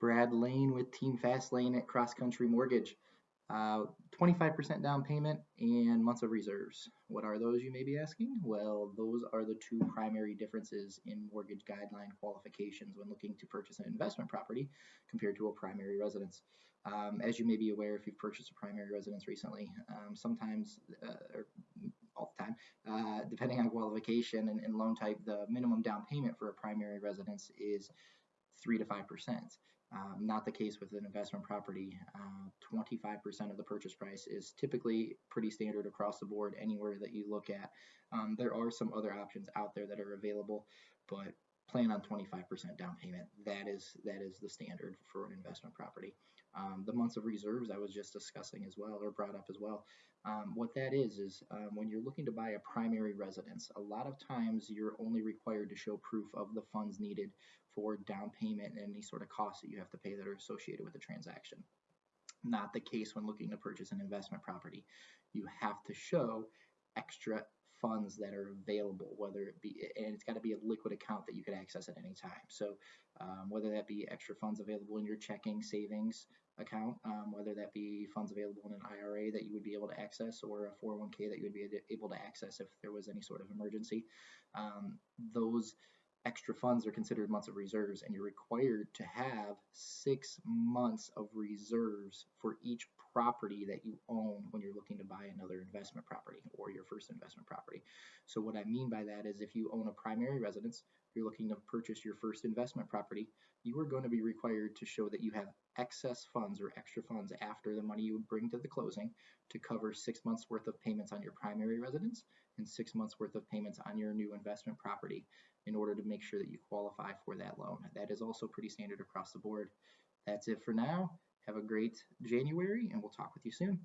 Brad Lane with Team Fast Lane at Cross Country Mortgage. Uh, 25% down payment and months of reserves. What are those, you may be asking? Well, those are the two primary differences in mortgage guideline qualifications when looking to purchase an investment property compared to a primary residence. Um, as you may be aware, if you've purchased a primary residence recently, um, sometimes, uh, or all the time, uh, depending on qualification and, and loan type, the minimum down payment for a primary residence is three to five percent. Um, not the case with an investment property. Uh, 25% of the purchase price is typically pretty standard across the board anywhere that you look at. Um, there are some other options out there that are available, but plan on 25% down payment. That is that is the standard for an investment property. Um, the months of reserves I was just discussing as well, or brought up as well. Um, what that is is um, when you're looking to buy a primary residence, a lot of times you're only required to show proof of the funds needed for down payment and any sort of costs that you have to pay that are associated with the transaction. Not the case when looking to purchase an investment property. You have to show extra funds that are available, whether it be, and it's got to be a liquid account that you could access at any time. So, um, whether that be extra funds available in your checking savings account, um, whether that be funds available in an IRA that you would be able to access, or a 401k that you would be able to access if there was any sort of emergency, um, those extra funds are considered months of reserves and you're required to have six months of reserves for each property that you own when you're looking to buy another investment property or your first investment property. So what I mean by that is if you own a primary residence, you're looking to purchase your first investment property, you are going to be required to show that you have excess funds or extra funds after the money you would bring to the closing to cover six months worth of payments on your primary residence and six months worth of payments on your new investment property in order to make sure that you qualify for that loan. That is also pretty standard across the board. That's it for now. Have a great January and we'll talk with you soon.